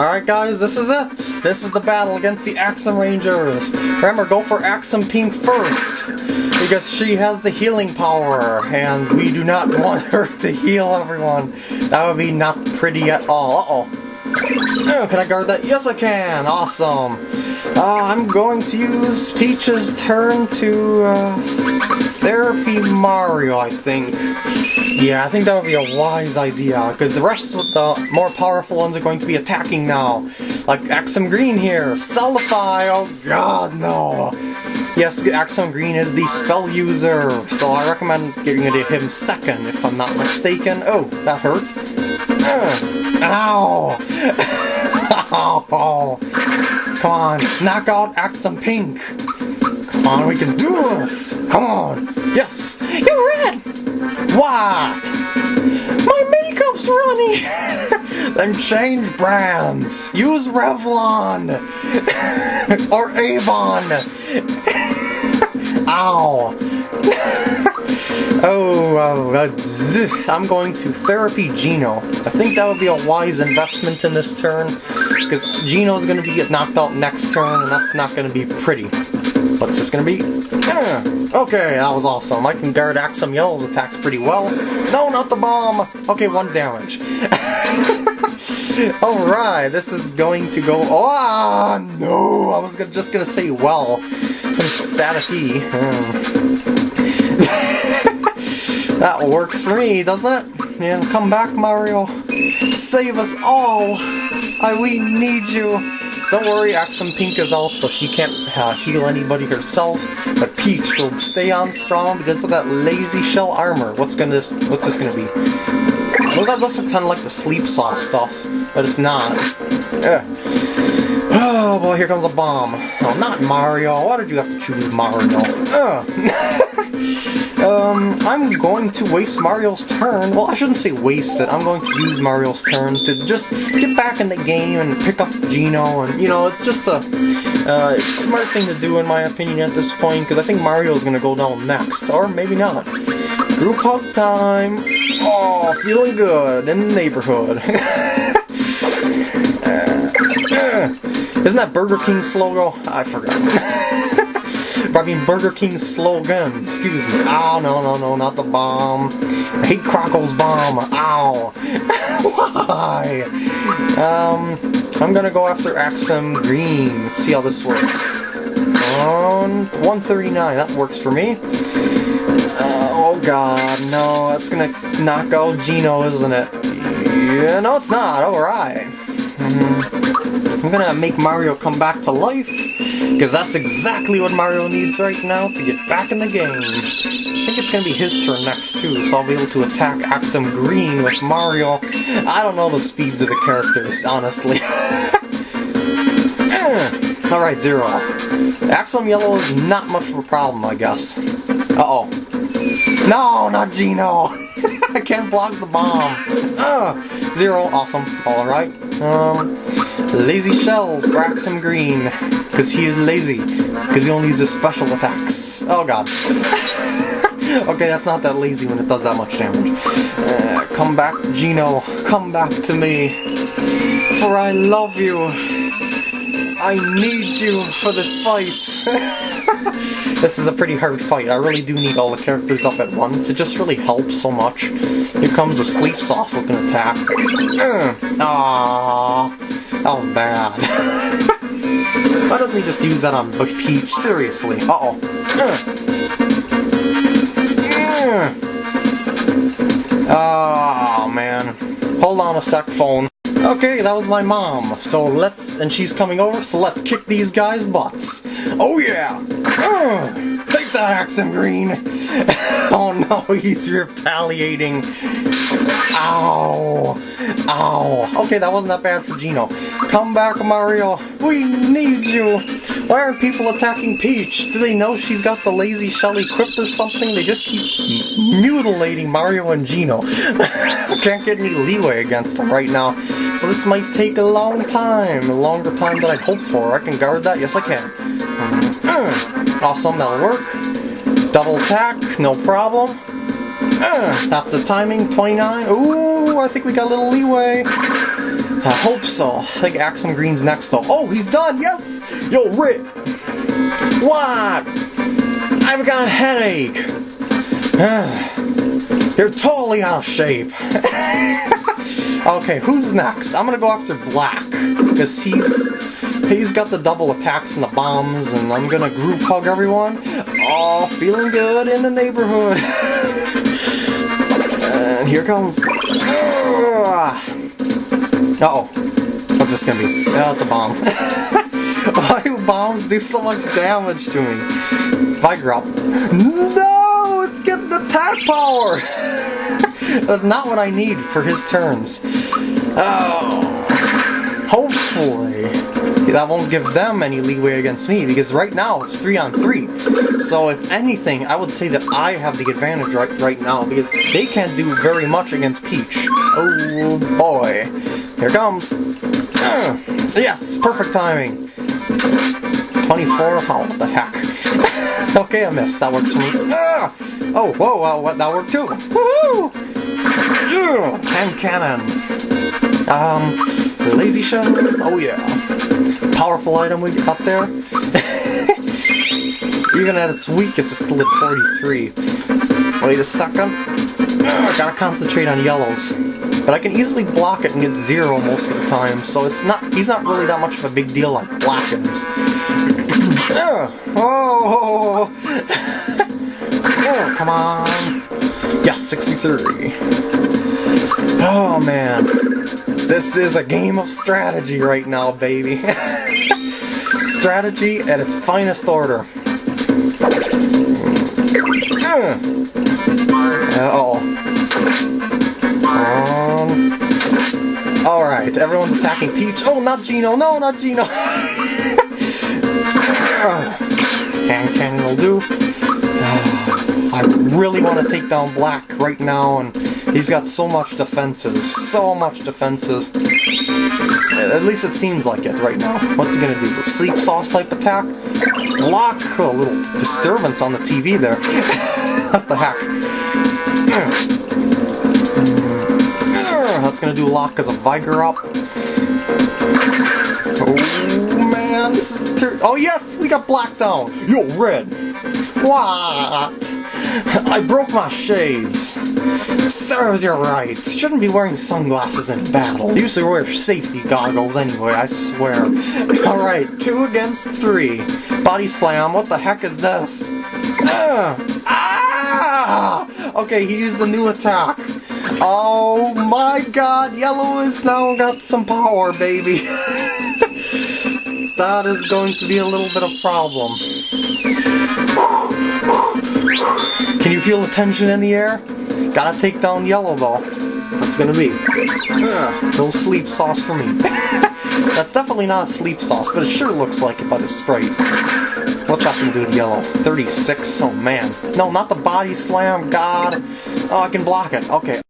Alright guys, this is it! This is the battle against the Axem Rangers! Remember, go for Axem Pink first! Because she has the healing power, and we do not want her to heal everyone. That would be not pretty at all. Uh-oh. Oh, can I guard that? Yes, I can! Awesome! Uh, I'm going to use Peach's turn to uh, Therapy Mario, I think. Yeah, I think that would be a wise idea, because the rest of the more powerful ones are going to be attacking now. Like Axem Green here! Cellify! Oh god, no! Yes, Axem Green is the spell user, so I recommend getting it to him second, if I'm not mistaken. Oh, that hurt. Uh, ow! Ow! Come on, knock out Axem Pink! Come on, we can do this! Come on! Yes! You're red! What? My makeup's running! then change brands! Use Revlon! or Avon! Ow! Oh, uh, I'm going to Therapy Geno. I think that would be a wise investment in this turn, because Geno's going to be get knocked out next turn, and that's not going to be pretty. What's this going to be? Uh, okay, that was awesome. I can guard Axem Yellow's attacks pretty well. No, not the bomb! Okay, one damage. Alright, this is going to go... Oh, no! I was gonna, just going to say well. Static E. Hmm. That works for me, doesn't it? And come back, Mario. Save us all! I, we need you! Don't worry, Axem Pink is out, so she can't uh, heal anybody herself. But Peach will stay on strong because of that lazy shell armor. What's gonna this? What's this gonna be? Well, that looks kind of like the sleep saw stuff, but it's not. Yeah. Oh boy, here comes a bomb. Oh, not Mario. Why did you have to choose Mario? um, I'm going to waste Mario's turn. Well, I shouldn't say waste it. I'm going to use Mario's turn to just get back in the game and pick up Geno. And, you know, it's just a uh, smart thing to do in my opinion at this point, because I think Mario's going to go down next. Or maybe not. Group hug time. Oh, feeling good in the neighborhood. uh, uh. Isn't that Burger King's logo? I forgot. I mean Burger King's slogan. Excuse me. Oh, no, no, no, not the bomb. I hate Croco's bomb. Ow. Why? Um, I'm gonna go after Axem Green. Let's see how this works. On 139, that works for me. Uh, oh god, no, that's gonna knock out Geno, isn't it? Yeah, no, it's not. Alright. Mm -hmm. I'm gonna make Mario come back to life, because that's exactly what Mario needs right now to get back in the game. I think it's gonna be his turn next too, so I'll be able to attack Axem Green with Mario. I don't know the speeds of the characters, honestly. Alright, Zero. Axem Yellow is not much of a problem, I guess. Uh-oh. No, not Geno! I can't block the bomb. Uh, zero, awesome. Alright. Um, Lazy Shell for Axem Green, because he is lazy, because he only uses special attacks. Oh god. okay, that's not that lazy when it does that much damage. Uh, come back, Geno. Come back to me. For I love you. I need you for this fight. this is a pretty hard fight. I really do need all the characters up at once. It just really helps so much. Here comes a sleep sauce looking attack. Uh, aww. That was bad. Why doesn't he just use that on Peach? Seriously. Uh-oh. Oh, man. Hold on a sec, phone. Okay, that was my mom. So let's... And she's coming over, so let's kick these guys' butts. Oh, yeah! Take that, Axem Green! oh, no, he's retaliating. Ow! Ow. Okay, that wasn't that bad for Geno. Come back, Mario. We need you. Why aren't people attacking Peach? Do they know she's got the lazy shell equipped or something? They just keep mutilating Mario and Geno. Can't get any leeway against them right now. So this might take a long time. A longer time than I'd hoped for. I can guard that? Yes, I can. Awesome, that'll work. Double attack, no problem. Uh, that's the timing, 29. Ooh, I think we got a little leeway. I hope so. I think Axem Green's next though. Oh, he's done! Yes! Yo, Rit! What? I've got a headache! You're totally out of shape. okay, who's next? I'm gonna go after Black. Because he's he's got the double attacks and the bombs, and I'm gonna group hug everyone. Oh, feeling good in the neighborhood. and here comes. Ah! Uh oh. What's this gonna be? Yeah, it's a bomb. Why do bombs do so much damage to me? Vigrop. No! It's getting attack power! That's not what I need for his turns. Oh. Hopefully. That won't give them any leeway against me, because right now it's 3 on 3. So if anything, I would say that I have the advantage right, right now, because they can't do very much against Peach. Oh boy. Here comes. Yes, perfect timing. 24? Oh, what the heck. okay, I missed. That works for me. Uh, oh, whoa, well, what, that worked too. Woohoo! Hand cannon. Um, lazy shell? Oh yeah. Powerful item we got there. Even at its weakest, it's still at 43. Wait a second. I gotta concentrate on yellows. But I can easily block it and get zero most of the time, so it's not he's not really that much of a big deal like black is. oh, oh, come on. Yes, 63. Oh man. This is a game of strategy right now, baby. strategy at its finest order. Uh-oh. everyone's attacking Peach. Oh, not Geno! No, not Geno! Hand cannon will do. I really want to take down Black right now, and he's got so much defenses. So much defenses. At least it seems like it right now. What's he gonna do? The sleep sauce type attack? Block? Oh, a little disturbance on the TV there. what the heck? Gonna do lock as a of Vigor up. Oh man, this is Oh yes, we got black down. Yo, red. What? I broke my shades. Serves you right. Shouldn't be wearing sunglasses in battle. Usually wear safety goggles anyway, I swear. Alright, two against three. Body slam, what the heck is this? Uh, ah! Okay, he used a new attack. Oh my god, yellow has now got some power, baby. that is going to be a little bit of problem. Can you feel the tension in the air? Gotta take down yellow though. What's gonna be? Ugh, no sleep sauce for me. That's definitely not a sleep sauce, but it sure looks like it by the sprite. What's that gonna do to yellow? 36? Oh man. No, not the body slam, god. Oh, I can block it. Okay.